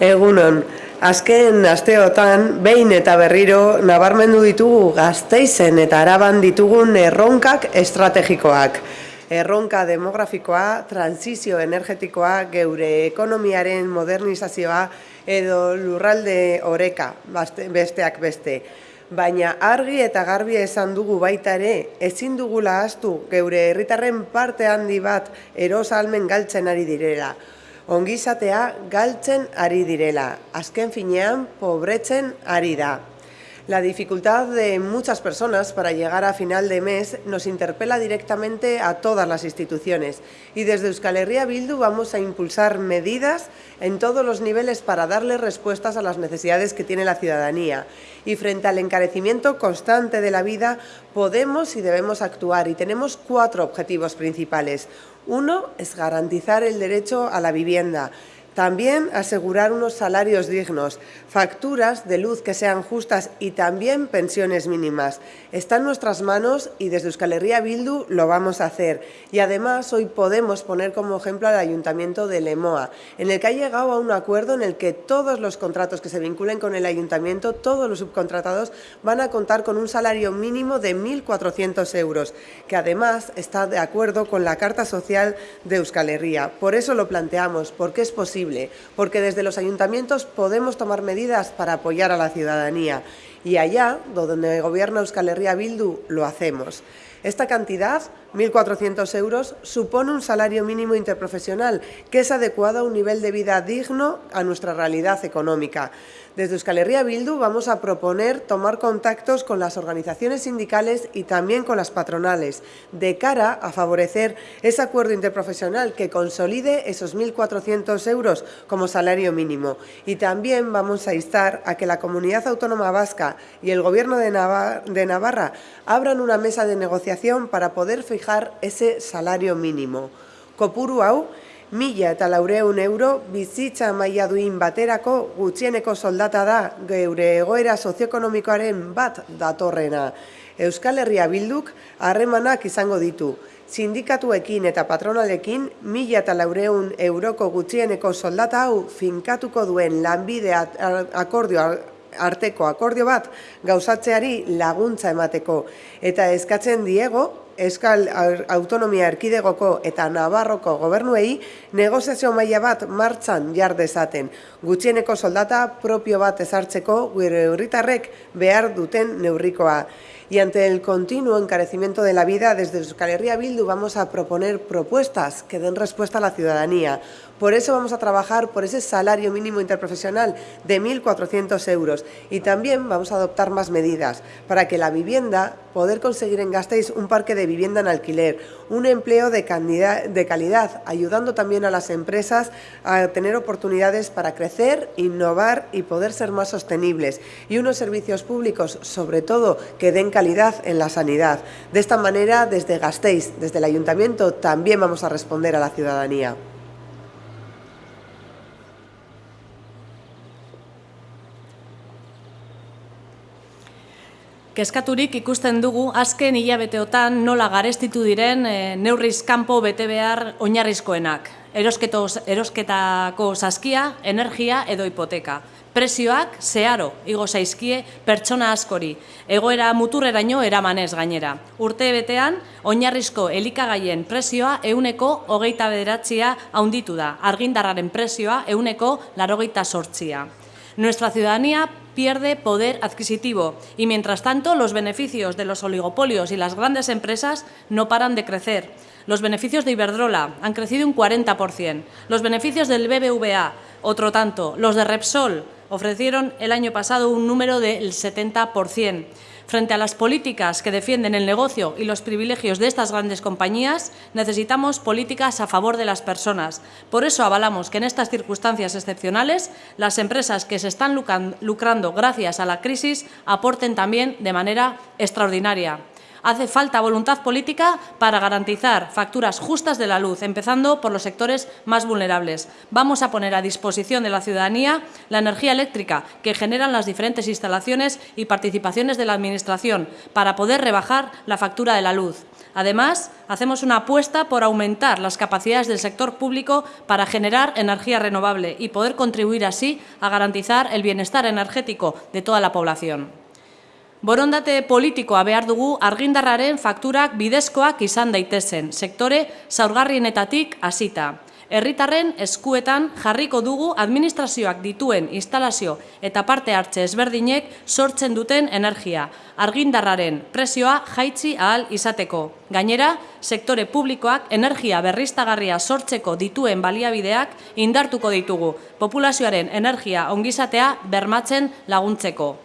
Egunon, azken asteotan, behin eta berriro, nabarmendu ditugu gazteizen eta araban ditugun erronkak estrategikoak. Erronka demografikoa, transizio energetikoa, geure ekonomiaren modernizazioa edo lurralde oreka, besteak beste. Baina argi eta garbi esan dugu baita ere, ezin dugula astu geure herritarren parte handi bat erosalmen galtzen ari direla ongizatea galtzen ari direla, azken finean pobretzen ari da. La dificultad de muchas personas para llegar a final de mes nos interpela directamente a todas las instituciones y desde Euskal Herria Bildu vamos a impulsar medidas en todos los niveles para darle respuestas a las necesidades que tiene la ciudadanía. Y frente al encarecimiento constante de la vida podemos y debemos actuar y tenemos cuatro objetivos principales. Uno es garantizar el derecho a la vivienda. También asegurar unos salarios dignos, facturas de luz que sean justas y también pensiones mínimas. Está en nuestras manos y desde Euskal Herria Bildu lo vamos a hacer. Y además hoy podemos poner como ejemplo al Ayuntamiento de Lemoa, en el que ha llegado a un acuerdo en el que todos los contratos que se vinculen con el Ayuntamiento, todos los subcontratados, van a contar con un salario mínimo de 1.400 euros, que además está de acuerdo con la Carta Social de Euskal Herria. Por eso lo planteamos, porque es posible porque desde los ayuntamientos podemos tomar medidas para apoyar a la ciudadanía y allá, donde gobierna Euskal Herria Bildu, lo hacemos. Esta cantidad, 1.400 euros, supone un salario mínimo interprofesional que es adecuado a un nivel de vida digno a nuestra realidad económica. Desde Euskal Herria Bildu vamos a proponer tomar contactos con las organizaciones sindicales y también con las patronales, de cara a favorecer ese acuerdo interprofesional que consolide esos 1.400 euros como salario mínimo. Y también vamos a instar a que la Comunidad Autónoma Vasca y el Gobierno de Navarra, abran una mesa de negociación para poder fijar ese salario mínimo. Kopuru mila eta laureun euro bizitza maila duin baterako gutxieneko soldata da geure egoera sozioekonomikoaren bat datorrena. Euskal Herria Bilduk harremanak izango ditu. Sindikatuekin eta patronalekin mila eta laureun euroko gutxieneko soldata hau finkatuko duen lanbide akordio arteko akordio bat gauzatzeari laguntza emateko. Eta eskatzen diego, Euskal Autonomia Erkidegoko eta Navarroko gobernuei negoziazio maila bat martxan jar dezaten. Gutxieneko soldata propio bat ezartzeko gure herritarrek behar duten neurrikoa. Y ante el continuo encarecimiento de la vida, desde Euskal Herria Bildu vamos a proponer propuestas que den respuesta a la ciudadanía. Por eso vamos a trabajar por ese salario mínimo interprofesional de 1.400 euros y también vamos a adoptar más medidas para que la vivienda, poder conseguir en Gasteiz un parque de vivienda en alquiler, un empleo de, de calidad, ayudando también a las empresas a tener oportunidades para crecer, innovar y poder ser más sostenibles y unos servicios públicos, sobre todo, que den calidad en la sanidad. De esta manera, desde Gasteiz, desde el Ayuntamiento, también vamos a responder a la ciudadanía. Kezkaturik ikusten dugu azken hilabeteotan nola garestitu diren e, neurriz kanpo bete behar oinarrizkoenak. Erosketako saskia, energia edo hipoteka. Prezioak zeharo igo zaizkie pertsona askori, egoera muturreraino eramanez gainera. Urte betean, oinarrizko elikagaien prezioa euneko hogeita bederatzia haunditu da, argindarraren prezioa euneko larogeita sortzia. Nuestra ciudadanía pierde poder adquisitivo y, mientras tanto, los beneficios de los oligopolios y las grandes empresas no paran de crecer. Los beneficios de Iberdrola han crecido un 40%, los beneficios del BBVA otro tanto, los de Repsol ofrecieron el año pasado un número del 70%. Frente a las políticas que defienden el negocio y los privilegios de estas grandes compañías, necesitamos políticas a favor de las personas. Por eso avalamos que en estas circunstancias excepcionales las empresas que se están lucrando gracias a la crisis aporten también de manera extraordinaria. Hace falta voluntad política para garantizar facturas justas de la luz, empezando por los sectores más vulnerables. Vamos a poner a disposición de la ciudadanía la energía eléctrica que generan las diferentes instalaciones y participaciones de la Administración para poder rebajar la factura de la luz. Además, hacemos una apuesta por aumentar las capacidades del sector público para generar energía renovable y poder contribuir así a garantizar el bienestar energético de toda la población. Borondate politikoa behar dugu argindarraren fakturak bidezkoak izan daitezen, sektore zaurgarrienetatik hasita. Herritarren eskuetan jarriko dugu administrazioak dituen instalazio eta parte hartze ezberdinek sortzen duten energia, argindarraren presioa jaitsi ahal izateko. Gainera, sektore publikoak energia berriztagarria sortzeko dituen baliabideak indartuko ditugu, populazioaren energia ongizatea bermatzen laguntzeko.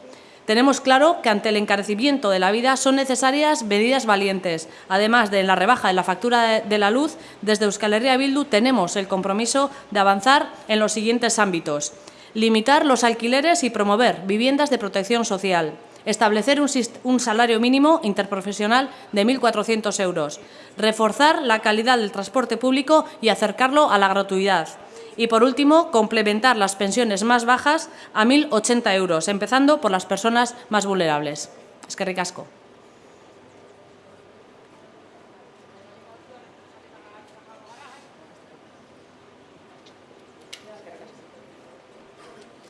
Tenemos claro que ante el encarecimiento de la vida son necesarias medidas valientes. Además de la rebaja de la factura de la luz, desde Euskal Herria Bildu tenemos el compromiso de avanzar en los siguientes ámbitos. Limitar los alquileres y promover viviendas de protección social. Establecer un, un salario mínimo interprofesional de 1.400 euros. Reforzar la calidad del transporte público y acercarlo a la gratuidad y, por último, complementar las pensiones más bajas a 1.080 euros, empezando por las personas más vulnerables. Es que ricasco.